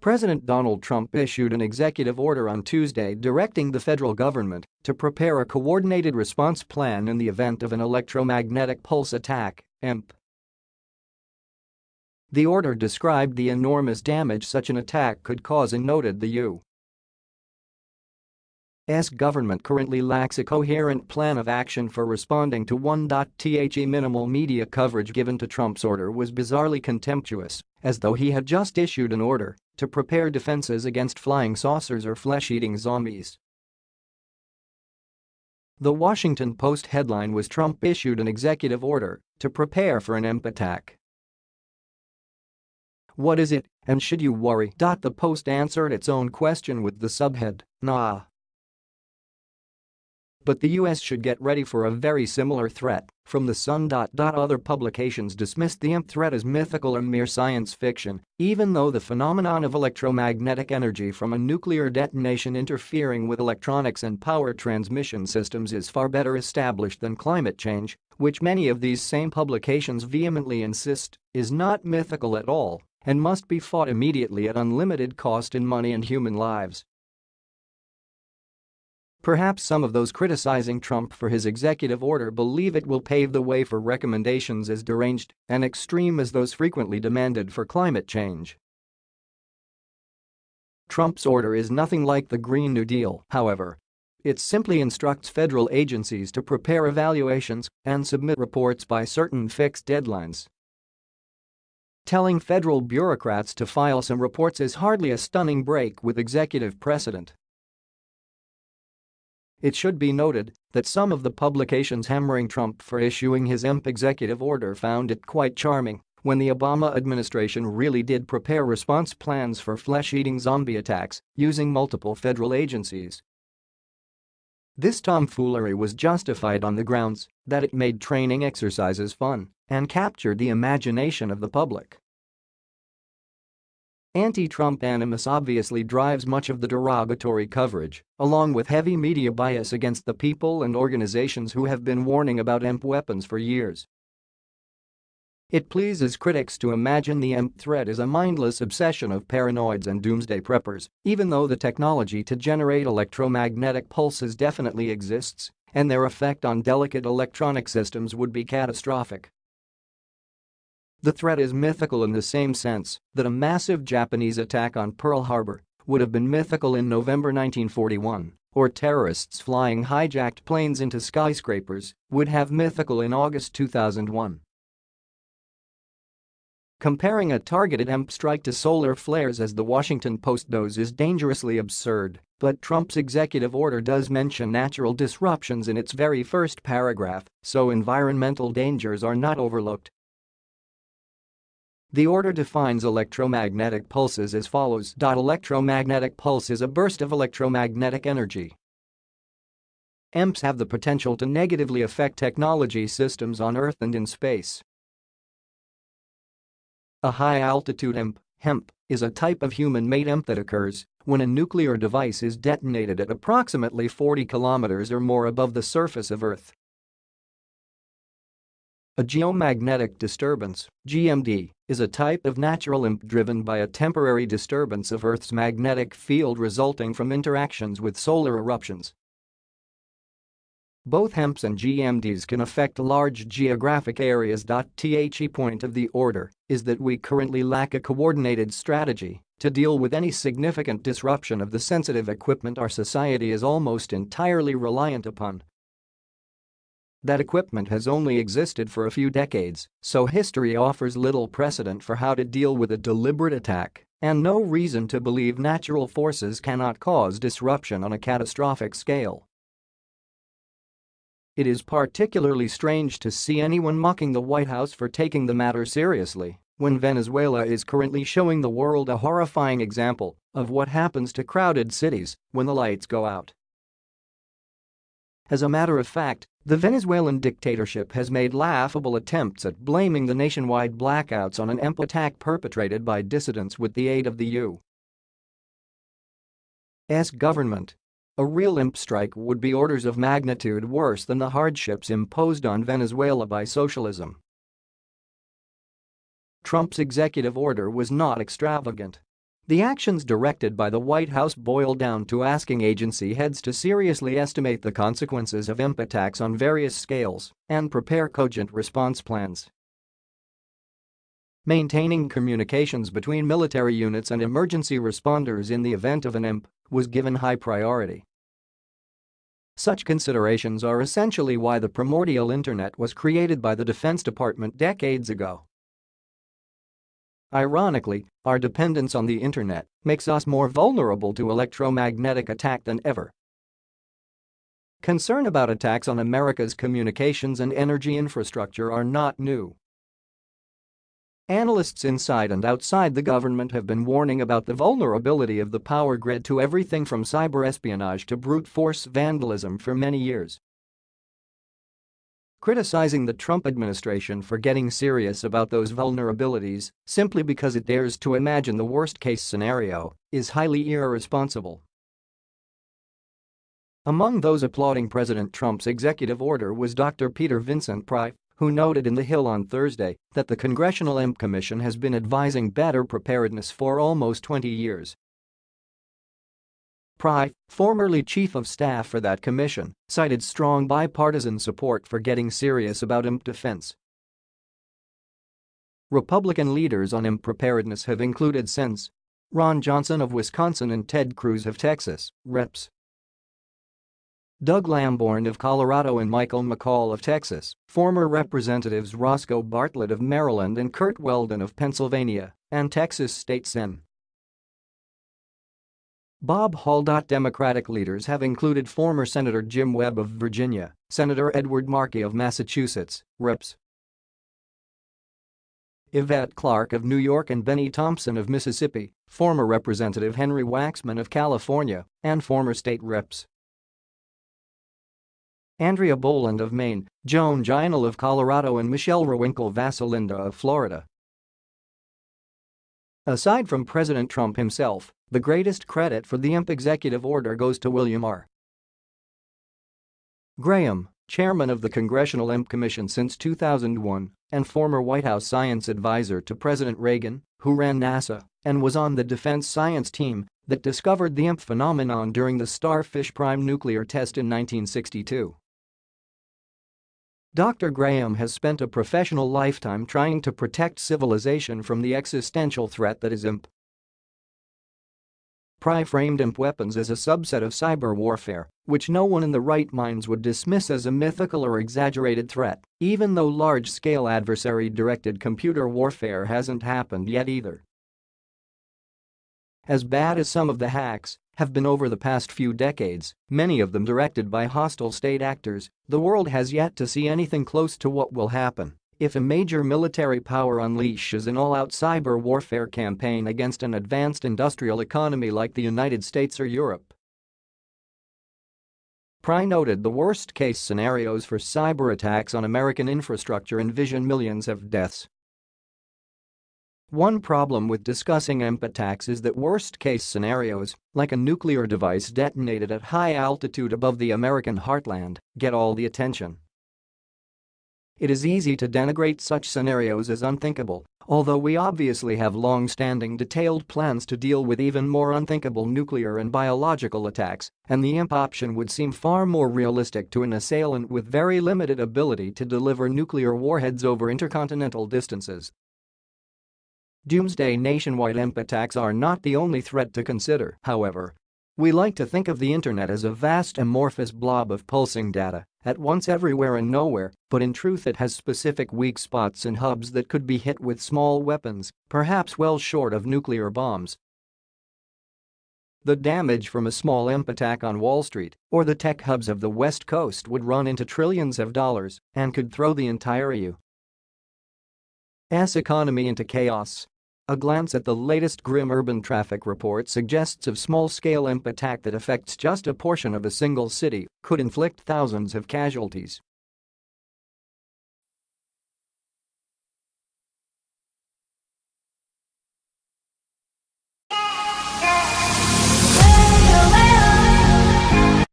President Donald Trump issued an executive order on Tuesday directing the federal government to prepare a coordinated response plan in the event of an electromagnetic pulse attack, EMP. The order described the enormous damage such an attack could cause and noted the U. S government currently lacks a coherent plan of action for responding to one. The minimal media coverage given to Trump's order was bizarrely contemptuous, as though he had just issued an order to prepare defenses against flying saucers or flesh-eating zombies. The Washington Post headline was Trump issued an executive order to prepare for an EMP attack. What is it, and should you worry? The Post answered its own question with the subhead, Nah. But the US should get ready for a very similar threat from the Sun. Other publications dismissed the EMP threat as mythical or mere science fiction, even though the phenomenon of electromagnetic energy from a nuclear detonation interfering with electronics and power transmission systems is far better established than climate change, which many of these same publications vehemently insist is not mythical at all and must be fought immediately at unlimited cost in money and human lives. Perhaps some of those criticizing Trump for his executive order believe it will pave the way for recommendations as deranged and extreme as those frequently demanded for climate change. Trump's order is nothing like the Green New Deal, however. It simply instructs federal agencies to prepare evaluations and submit reports by certain fixed deadlines. Telling federal bureaucrats to file some reports is hardly a stunning break with executive precedent. It should be noted that some of the publications hammering Trump for issuing his EMP executive order found it quite charming when the Obama administration really did prepare response plans for flesh-eating zombie attacks using multiple federal agencies. This tomfoolery was justified on the grounds that it made training exercises fun and captured the imagination of the public. Anti-Trump animus obviously drives much of the derogatory coverage, along with heavy media bias against the people and organizations who have been warning about EMP weapons for years. It pleases critics to imagine the EMP threat is a mindless obsession of paranoids and doomsday preppers, even though the technology to generate electromagnetic pulses definitely exists, and their effect on delicate electronic systems would be catastrophic. The threat is mythical in the same sense that a massive Japanese attack on Pearl Harbor would have been mythical in November 1941, or terrorists flying hijacked planes into skyscrapers would have mythical in August 2001. Comparing a targeted EMP strike to solar flares as the Washington Post does is dangerously absurd, but Trump's executive order does mention natural disruptions in its very first paragraph, so environmental dangers are not overlooked the order defines electromagnetic pulses as follows. Electromagnetic pulse is a burst of electromagnetic energy. EMPs have the potential to negatively affect technology systems on Earth and in space. A high-altitude EMP, HEMP, is a type of human-made EMP that occurs when a nuclear device is detonated at approximately 40 kilometers or more above the surface of Earth. A geomagnetic disturbance, GMD, is a type of natural EMP driven by a temporary disturbance of Earth's magnetic field resulting from interactions with solar eruptions. Both HEMPs and GMDs can affect large geographic areas. The point of the order is that we currently lack a coordinated strategy to deal with any significant disruption of the sensitive equipment our society is almost entirely reliant upon that equipment has only existed for a few decades, so history offers little precedent for how to deal with a deliberate attack and no reason to believe natural forces cannot cause disruption on a catastrophic scale. It is particularly strange to see anyone mocking the White House for taking the matter seriously when Venezuela is currently showing the world a horrifying example of what happens to crowded cities when the lights go out. As a matter of fact, the Venezuelan dictatorship has made laughable attempts at blaming the nationwide blackouts on an EMP attack perpetrated by dissidents with the aid of the U.S. government. A real EMP strike would be orders of magnitude worse than the hardships imposed on Venezuela by socialism. Trump's executive order was not extravagant. The actions directed by the White House boil down to asking agency heads to seriously estimate the consequences of EMP attacks on various scales and prepare cogent response plans. Maintaining communications between military units and emergency responders in the event of an EMP was given high priority. Such considerations are essentially why the primordial internet was created by the Defense Department decades ago. Ironically, our dependence on the internet makes us more vulnerable to electromagnetic attack than ever. Concern about attacks on America's communications and energy infrastructure are not new. Analysts inside and outside the government have been warning about the vulnerability of the power grid to everything from cyber espionage to brute force vandalism for many years. Criticizing the Trump administration for getting serious about those vulnerabilities simply because it dares to imagine the worst-case scenario is highly irresponsible. Among those applauding President Trump's executive order was Dr. Peter Vincent Pry, who noted in The Hill on Thursday that the Congressional EMP Commission has been advising better preparedness for almost 20 years. Pry, formerly chief of staff for that commission, cited strong bipartisan support for getting serious about EMP defense. Republican leaders on EMP preparedness have included since Ron Johnson of Wisconsin and Ted Cruz of Texas, Reps. Doug Lamborn of Colorado and Michael McCaul of Texas, former Representatives Roscoe Bartlett of Maryland and Curt Weldon of Pennsylvania, and Texas State Sen. Bob Hall. Democratic leaders have included former Senator Jim Webb of Virginia, Senator Edward Markey of Massachusetts, Reps. Yvette Clarke of New York and Bennie Thompson of Mississippi, former Representative Henry Waxman of California, and former state reps. Andrea Boland of Maine, Joan Ginal of Colorado and Michelle Rehwinkel Vasilinda of Florida. Aside from President Trump himself, the greatest credit for the EMP executive order goes to William R. Graham, chairman of the Congressional EMP Commission since 2001 and former White House science advisor to President Reagan, who ran NASA and was on the defense science team that discovered the EMP phenomenon during the Starfish Prime nuclear test in 1962. Dr. Graham has spent a professional lifetime trying to protect civilization from the existential threat that is EMP. Pry framed EMP weapons as a subset of cyber warfare, which no one in the right minds would dismiss as a mythical or exaggerated threat, even though large-scale adversary-directed computer warfare hasn't happened yet either. As bad as some of the hacks, have been over the past few decades, many of them directed by hostile state actors, the world has yet to see anything close to what will happen if a major military power unleashes an all-out cyber warfare campaign against an advanced industrial economy like the United States or Europe. Pry noted the worst-case scenarios for cyber attacks on American infrastructure envision millions of deaths one problem with discussing EMP attacks is that worst-case scenarios, like a nuclear device detonated at high altitude above the American heartland, get all the attention. It is easy to denigrate such scenarios as unthinkable, although we obviously have long-standing detailed plans to deal with even more unthinkable nuclear and biological attacks, and the EMP option would seem far more realistic to an assailant with very limited ability to deliver nuclear warheads over intercontinental distances Doomsday nationwide EMP attacks are not the only threat to consider, however. We like to think of the internet as a vast amorphous blob of pulsing data, at once everywhere and nowhere, but in truth it has specific weak spots and hubs that could be hit with small weapons, perhaps well short of nuclear bombs. The damage from a small EMP attack on Wall Street or the tech hubs of the West Coast would run into trillions of dollars and could throw the entire U.S. economy into chaos. A glance at the latest grim urban traffic report suggests a small-scale EMP attack that affects just a portion of a single city could inflict thousands of casualties.